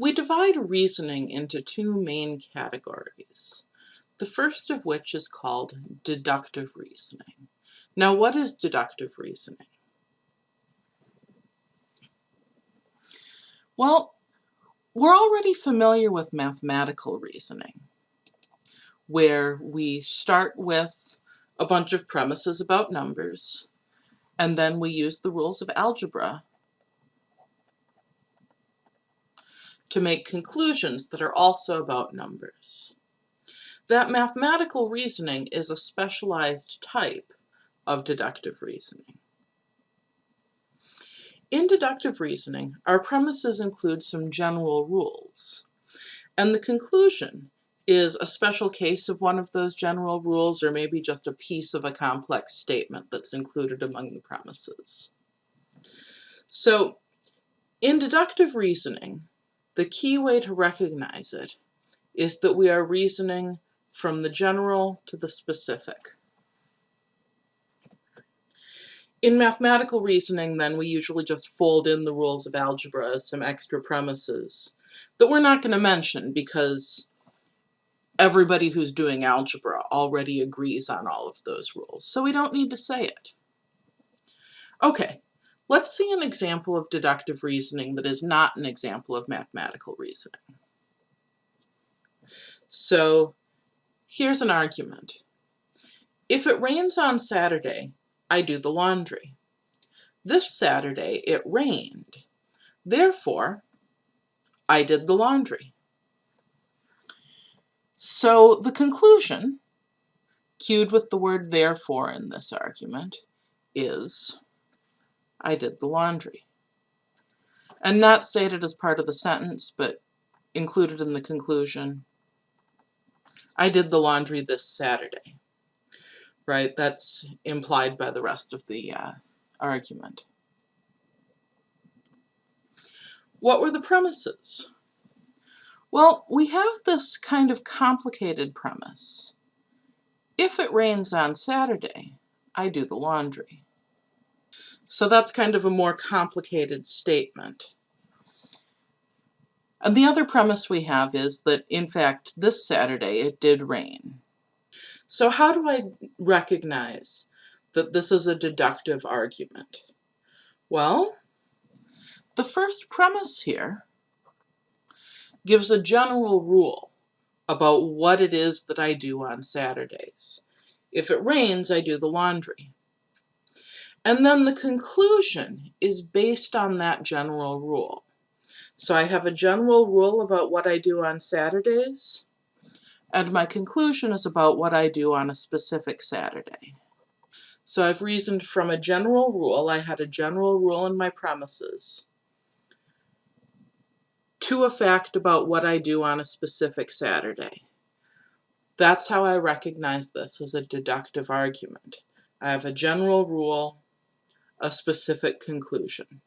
We divide reasoning into two main categories. The first of which is called deductive reasoning. Now what is deductive reasoning? Well, we're already familiar with mathematical reasoning, where we start with a bunch of premises about numbers, and then we use the rules of algebra to make conclusions that are also about numbers. That mathematical reasoning is a specialized type of deductive reasoning. In deductive reasoning, our premises include some general rules, and the conclusion is a special case of one of those general rules or maybe just a piece of a complex statement that's included among the premises. So in deductive reasoning, the key way to recognize it is that we are reasoning from the general to the specific. In mathematical reasoning, then, we usually just fold in the rules of algebra as some extra premises that we're not going to mention because everybody who's doing algebra already agrees on all of those rules, so we don't need to say it. Okay, Let's see an example of deductive reasoning that is not an example of mathematical reasoning. So here's an argument. If it rains on Saturday, I do the laundry. This Saturday it rained. Therefore, I did the laundry. So the conclusion, cued with the word therefore in this argument, is I did the laundry. And not stated as part of the sentence, but included in the conclusion. I did the laundry this Saturday. Right, that's implied by the rest of the uh, argument. What were the premises? Well, we have this kind of complicated premise. If it rains on Saturday, I do the laundry. So that's kind of a more complicated statement. And the other premise we have is that, in fact, this Saturday it did rain. So how do I recognize that this is a deductive argument? Well, the first premise here gives a general rule about what it is that I do on Saturdays. If it rains, I do the laundry. And then the conclusion is based on that general rule. So I have a general rule about what I do on Saturdays, and my conclusion is about what I do on a specific Saturday. So I've reasoned from a general rule, I had a general rule in my premises, to a fact about what I do on a specific Saturday. That's how I recognize this as a deductive argument. I have a general rule a specific conclusion.